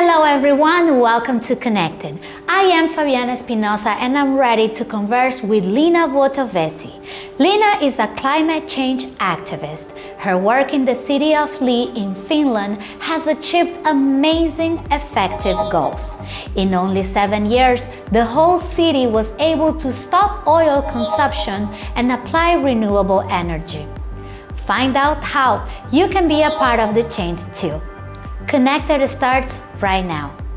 Hello everyone, welcome to Connected. I am Fabiana Espinosa and I'm ready to converse with Lina Vuotovesi. Lina is a climate change activist. Her work in the city of Lee in Finland has achieved amazing effective goals. In only seven years, the whole city was able to stop oil consumption and apply renewable energy. Find out how you can be a part of the change too. Connected starts right now.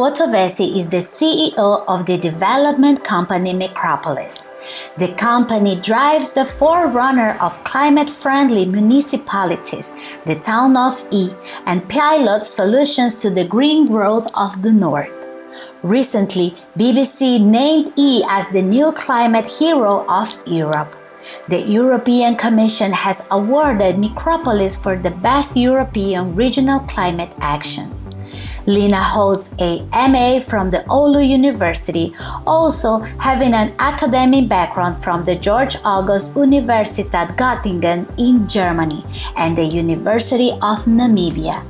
Vuotovesi is the CEO of the development company Micropolis. The company drives the forerunner of climate-friendly municipalities, the town of E, and pilots solutions to the green growth of the north. Recently, BBC named E as the new climate hero of Europe. The European Commission has awarded Micropolis for the best European regional climate actions. Lina holds a MA from the Oulu University, also having an academic background from the Georg August Universität Göttingen in Germany and the University of Namibia.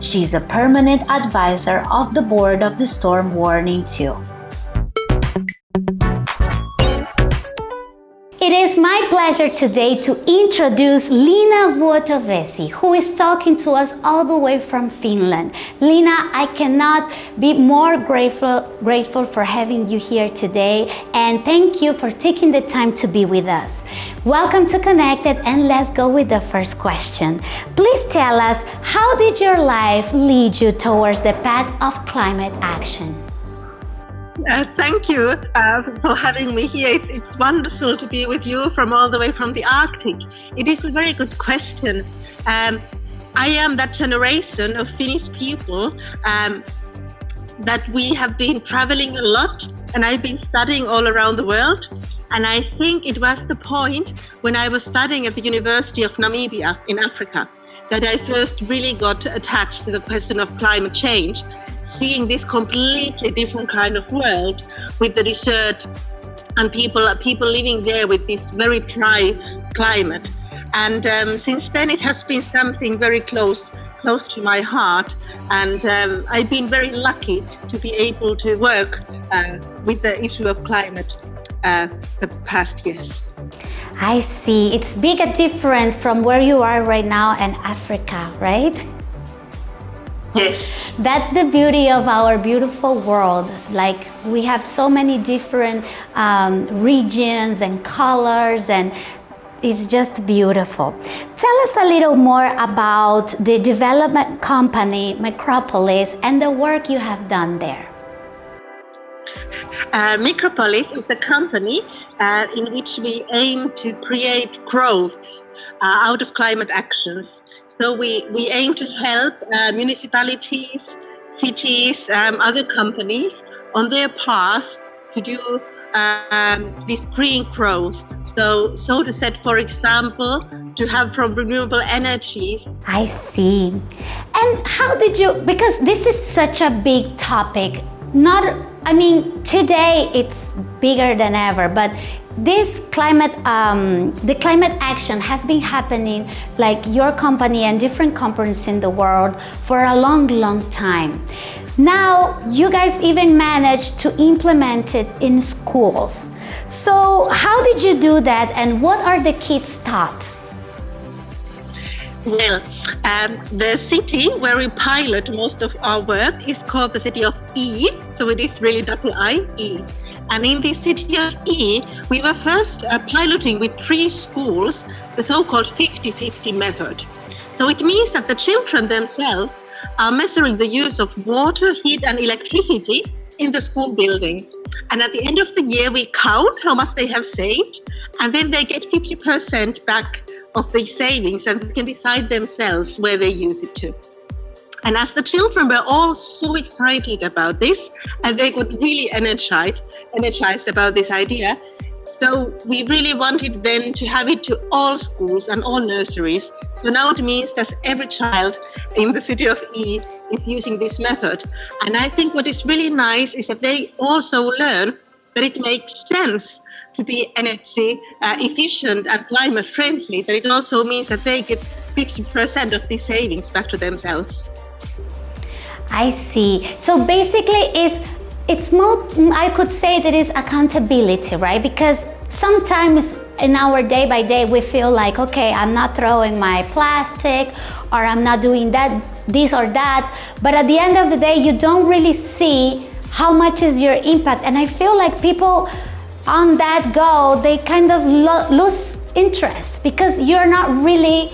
She is a permanent advisor of the board of the Storm Warning 2. Pleasure today to introduce Lina Vuotovesi, who is talking to us all the way from Finland. Lina, I cannot be more grateful, grateful for having you here today and thank you for taking the time to be with us. Welcome to Connected and let's go with the first question. Please tell us, how did your life lead you towards the path of climate action? Uh, thank you uh, for having me here. It's, it's, wonderful to be with you from all the way from the Arctic. It is a very good question. Um, I am that generation of Finnish people um, that we have been traveling a lot and I've been studying all around the world. And I think it was the point when I was studying at the University of Namibia in Africa that I first really got attached to the question of climate change seeing this completely different kind of world with the desert and people people living there with this very dry climate. And um, since then, it has been something very close close to my heart. And um, I've been very lucky to be able to work uh, with the issue of climate uh, the past years. I see. It's big a difference from where you are right now and Africa, right? Yes. That's the beauty of our beautiful world. Like we have so many different um, regions and colors and it's just beautiful. Tell us a little more about the development company Micropolis and the work you have done there. Uh, Micropolis is a company uh, in which we aim to create growth uh, out of climate actions. So we, we aim to help uh, municipalities, cities, um, other companies on their path to do um, this green growth. So, so to set, for example, to have from renewable energies. I see. And how did you, because this is such a big topic, not, I mean, today it's bigger than ever, but this climate, um, the climate action has been happening like your company and different companies in the world for a long, long time. Now, you guys even managed to implement it in schools. So how did you do that and what are the kids taught? Well, um, the city where we pilot most of our work is called the city of E, so it is really double I, E. And in the city of E, we were first uh, piloting with three schools the so-called 50-50 method. So it means that the children themselves are measuring the use of water, heat and electricity in the school building. And at the end of the year, we count how much they have saved, and then they get 50% back of the savings and can decide themselves where they use it to. And as the children were all so excited about this, and they got really energized, energized about this idea, So we really wanted then to have it to all schools and all nurseries. So now it means that every child in the city of E is using this method. And I think what is really nice is that they also learn that it makes sense to be energy uh, efficient and climate friendly, that it also means that they get 50% of the savings back to themselves. I see. So basically it's it's more I could say that is accountability, right? Because sometimes in our day by day we feel like okay, I'm not throwing my plastic or I'm not doing that this or that, but at the end of the day you don't really see how much is your impact and I feel like people on that go they kind of lo lose interest because you're not really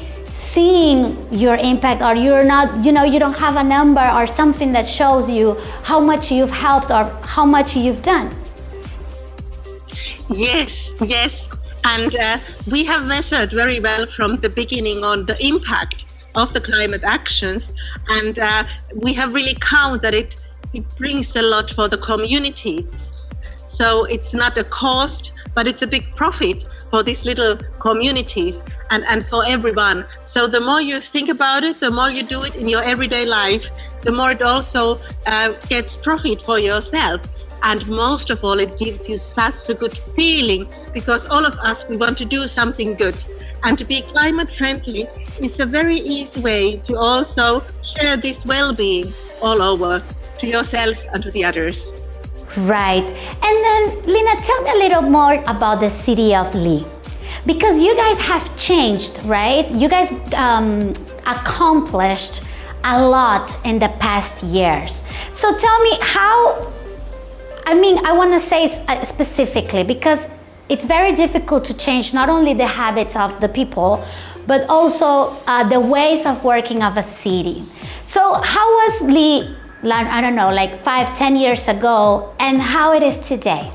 seeing your impact or you're not, you know, you don't have a number or something that shows you how much you've helped or how much you've done. Yes, yes. And uh, we have measured very well from the beginning on the impact of the climate actions. And uh, we have really counted that it, it brings a lot for the communities. So it's not a cost, but it's a big profit for these little communities and, and for everyone. So the more you think about it, the more you do it in your everyday life, the more it also uh, gets profit for yourself. And most of all, it gives you such a good feeling because all of us, we want to do something good. And to be climate friendly is a very easy way to also share this well-being all over to yourself and to the others. Right. And then, Lina, tell me a little more about the city of Lee. Because you guys have changed, right? You guys um, accomplished a lot in the past years. So tell me how, I mean, I want to say uh, specifically because it's very difficult to change not only the habits of the people, but also uh, the ways of working of a city. So how was Lee I don't know, like five, ten years ago and how it is today?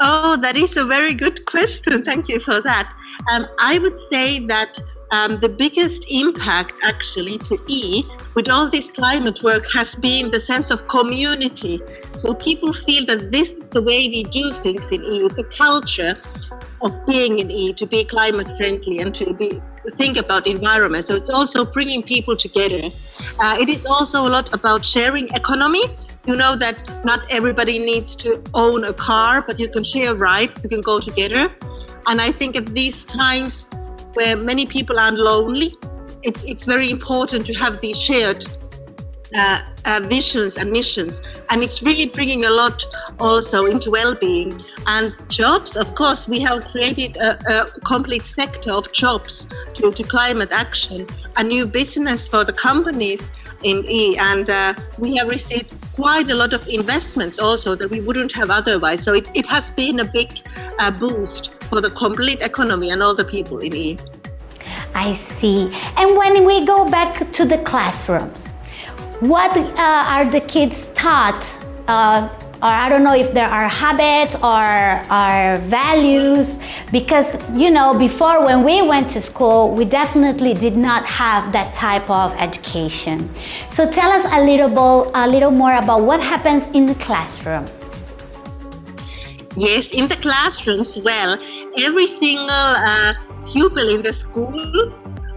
Oh, that is a very good question. Thank you for that. Um, I would say that um, the biggest impact actually to E with all this climate work has been the sense of community. So people feel that this is the way we do things in E, it's a culture of being in E to be climate friendly and to be think about environment. So it's also bringing people together. Uh, it is also a lot about sharing economy. You know that not everybody needs to own a car, but you can share rides, you can go together. And I think at these times where many people are lonely, it's, it's very important to have these shared uh, uh, visions and missions. And it's really bringing a lot also into well-being and jobs. Of course, we have created a, a complete sector of jobs to, to climate action, a new business for the companies in E, and uh, we have received quite a lot of investments also that we wouldn't have otherwise. So it, it has been a big uh, boost for the complete economy and all the people in E. I see. And when we go back to the classrooms, what uh, are the kids taught uh, or I don't know if there are habits or, values because you know before when we went to school we definitely did not have that type of education. So tell us a little, bit, a little more about what happens in the classroom. Yes in the classrooms well every single uh, pupil in the school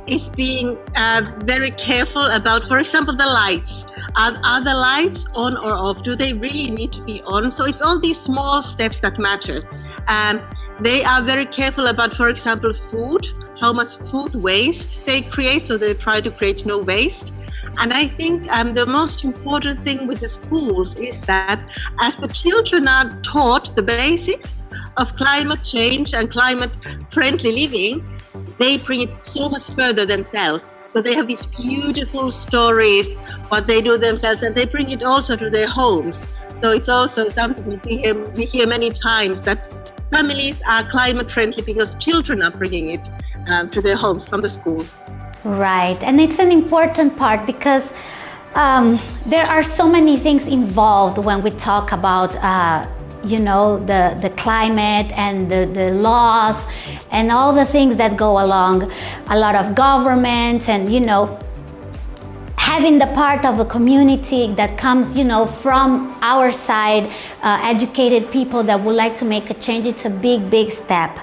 is being uh, very careful about, for example, the lights. Are, are the lights on or off? Do they really need to be on? So it's all these small steps that matter. Um, they are very careful about, for example, food, how much food waste they create. So they try to create no waste. And I think um, the most important thing with the schools is that as the children are taught the basics of climate change and climate friendly living, they bring it so much further themselves. So they have these beautiful stories, what they do themselves, and they bring it also to their homes. So it's also something we hear, we hear many times that families are climate friendly because children are bringing it um, to their homes from the school. Right, and it's an important part because um, there are so many things involved when we talk about uh, you know, the, the climate and the, the laws and all the things that go along, a lot of government and, you know, having the part of a community that comes, you know, from our side, uh, educated people that would like to make a change, it's a big, big step.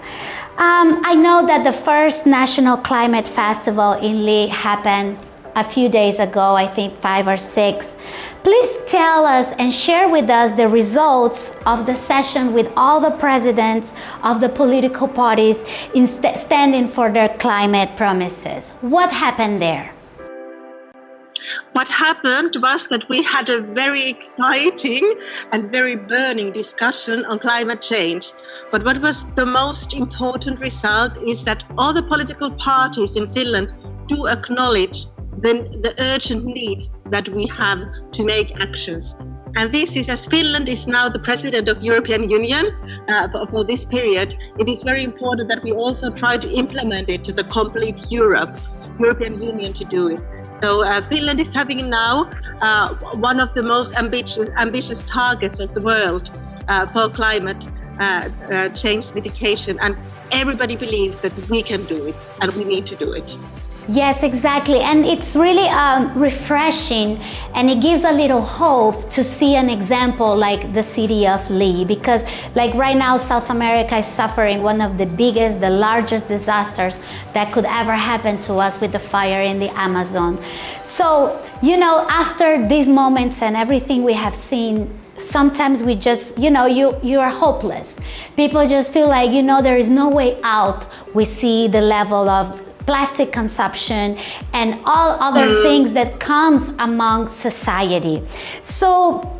Um, I know that the first National Climate Festival in Lee happened a few days ago, I think five or six. Please tell us and share with us the results of the session with all the presidents of the political parties st standing for their climate promises. What happened there? What happened was that we had a very exciting and very burning discussion on climate change. But what was the most important result is that all the political parties in Finland do acknowledge the, the urgent need that we have to make actions. And this is, as Finland is now the president of European Union uh, for, this period, it is very important that we also try to implement it to the complete Europe, European Union to do it. So uh, Finland is having now uh, one of the most ambitious, ambitious targets of the world uh, for climate uh, uh, change mitigation. And everybody believes that we can do it and we need to do it. Yes, exactly. And it's really um, refreshing and it gives a little hope to see an example like the city of Lee because like right now South America is suffering one of the biggest, the largest disasters that could ever happen to us with the fire in the Amazon. So, you know, after these moments and everything we have seen, sometimes we just, you know, you, you are hopeless. People just feel like, you know, there is no way out. We see the level of plastic consumption and all other mm. things that comes among society. So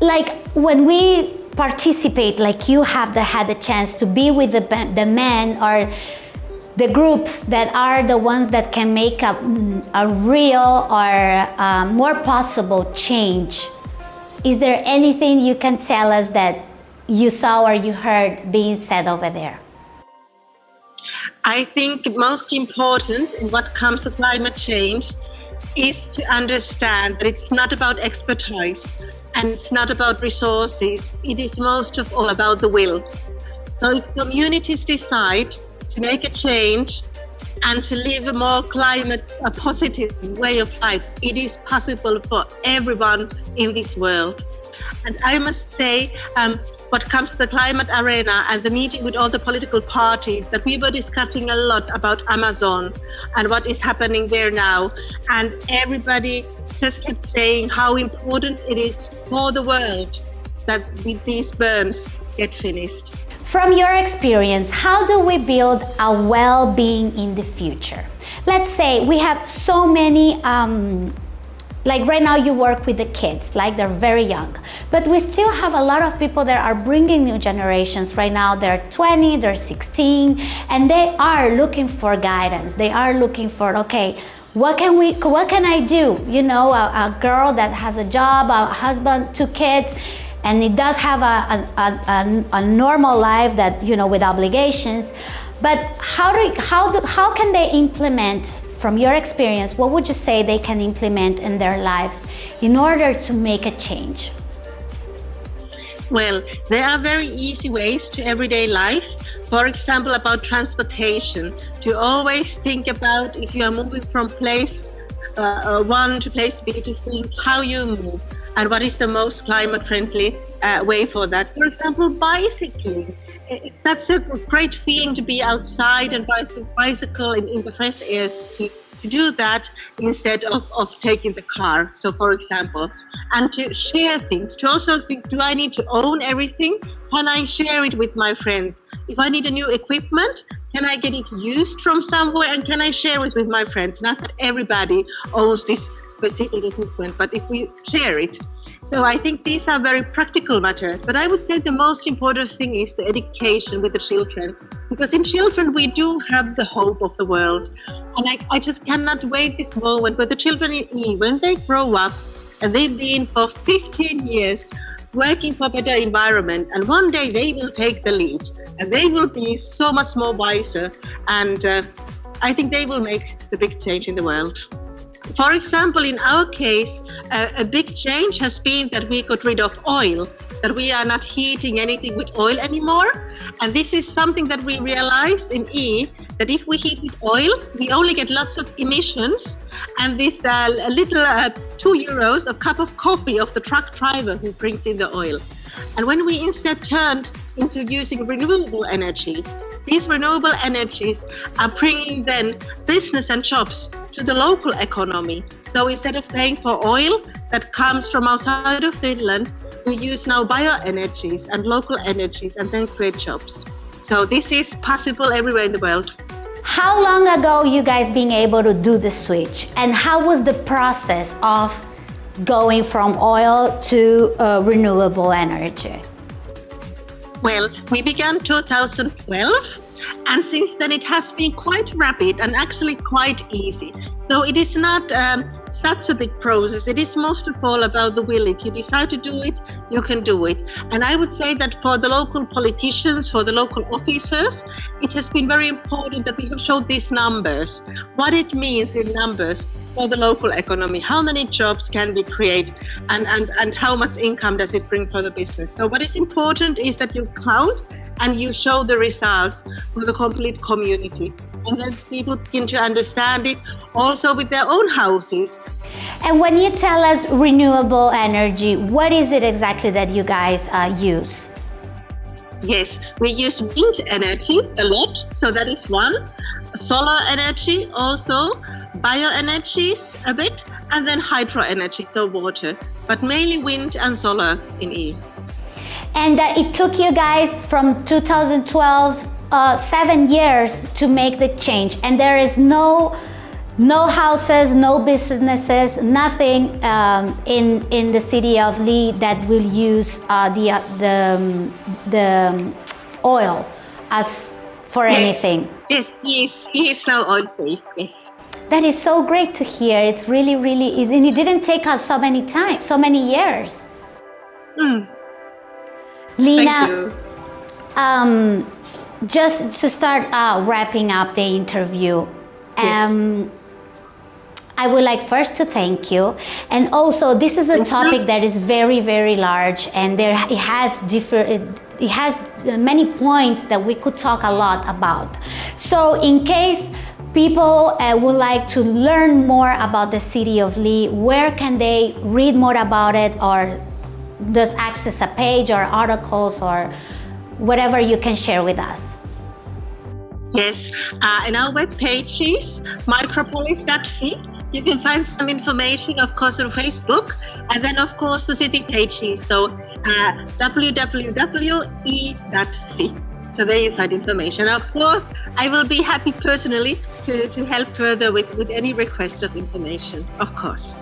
like when we participate, like you have the, had the chance to be with the, the men or the groups that are the ones that can make a, a real or uh, more possible change. Is there anything you can tell us that you saw or you heard being said over there? I think most important in what comes to climate change is to understand that it's not about expertise and it's not about resources. It is most of all about the will. So if communities decide to make a change and to live a more climate a positive way of life, it is possible for everyone in this world. And I must say, um, what comes to the climate arena and the meeting with all the political parties that we were discussing a lot about Amazon and what is happening there now. And everybody just kept saying how important it is for the world that these berms get finished. From your experience, how do we build a well-being in the future? Let's say we have so many um, like right now you work with the kids, like they're very young. But we still have a lot of people that are bringing new generations. Right now they're 20, they're 16, and they are looking for guidance. They are looking for, okay, what can we, what can I do? You know, a, a girl that has a job, a husband, two kids, and it does have a, a, a, a normal life that, you know, with obligations. But how, do, how, do, how can they implement from your experience, what would you say they can implement in their lives in order to make a change? Well, there are very easy ways to everyday life. For example, about transportation, to always think about if you are moving from place uh, uh one to place B to think how you move and what is the most climate friendly uh, way for that. For example, bicycling it's such a great feeling to be outside and bicycle in, in the fresh air to, to do that instead of, of taking the car. So, for example, and to share things, to also think, do I need to own everything? Can I share it with my friends? If I need a new equipment, can I get it used from somewhere and can I share it with my friends? Not that everybody owns this specific equipment, but if we share it. So I think these are very practical matters. But I would say the most important thing is the education with the children. Because in children, we do have the hope of the world. And I, I just cannot wait this moment where the children in when they grow up, and they've been for 15 years working for better environment, and one day they will take the lead, and they will be so much more wiser, and uh, I think they will make the big change in the world. For example, in our case, uh, a big change has been that we got rid of oil, that we are not heating anything with oil anymore. And this is something that we realized in E that if we heat with oil, we only get lots of emissions. And this uh, little uh, two euros a cup of coffee of the truck driver who brings in the oil. And when we instead turned into using renewable energies, these renewable energies are bringing then business and jobs to the local economy. So instead of paying for oil that comes from outside of Finland, we use now bioenergies and local energies and then create jobs. So this is possible everywhere in the world. How long ago you guys being able to do the switch and how was the process of going from oil to uh, renewable energy? Well, we began 2012 and since then it has been quite rapid and actually quite easy. So it is not um, such a big process. It is most of all about the will. If you decide to do it, you can do it. And I would say that for the local politicians, for the local officers, it has been very important that we have showed these numbers, what it means in numbers for the local economy, how many jobs can we create and, and, and how much income does it bring for the business. So what is important is that you count and you show the results for the complete community. And then people begin to understand it also with their own houses. And when you tell us renewable energy, what is it exactly that you guys uh, use? Yes, we use wind energy a lot, so that is one. Solar energy also, bioenergies a bit, and then hydro energy, so water, but mainly wind and solar in E. And uh, it took you guys from 2012, uh, seven years to make the change. And there is no, no houses, no businesses, nothing um, in, in the city of Lee that will use uh, the, uh, the, um, the oil as for yes. anything. Yes, yes, yes, no safe, yes. That is so great to hear. It's really, really, and it didn't take us so many times, so many years. Mm. Lina, um, just to start uh, wrapping up the interview, yes. um, I would like first to thank you. And also, this is a topic that is very, very large and there it has different, it, has many points that we could talk a lot about. So in case people uh, would like to learn more about the city of Lee, where can they read more about it or just access a page or articles or whatever you can share with us. Yes, uh, in our web pages, micropolis.fi, you can find some information, of course, on Facebook, and then, of course, the city pages. So, uh, www.ii.fi. So there you find information. Of course, I will be happy personally to, to help further with, with any request of information, of course.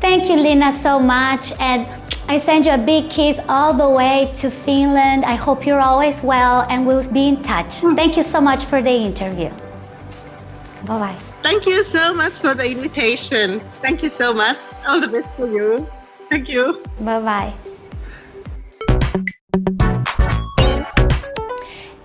Thank you, Lina, so much. And I send you a big kiss all the way to Finland. I hope you're always well and we'll be in touch. Hmm. Thank you so much for the interview. Bye-bye. Thank you so much for the invitation. Thank you so much. All the best for you. Thank you. Bye-bye.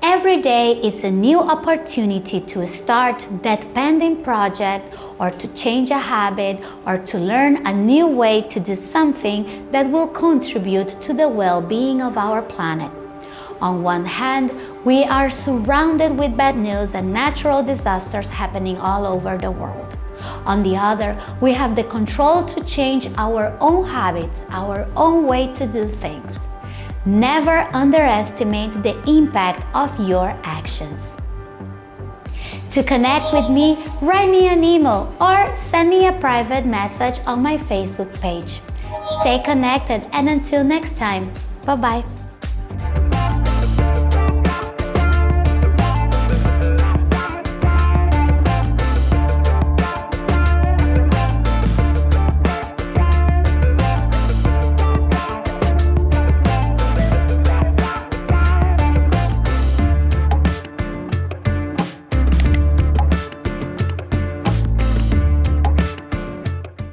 Every day is a new opportunity to start that pending project or to change a habit or to learn a new way to do something that will contribute to the well-being of our planet. On one hand, we are surrounded with bad news and natural disasters happening all over the world. On the other, we have the control to change our own habits, our own way to do things. Never underestimate the impact of your actions. To connect with me, write me an email or send me a private message on my Facebook page. Stay connected and until next time, bye-bye.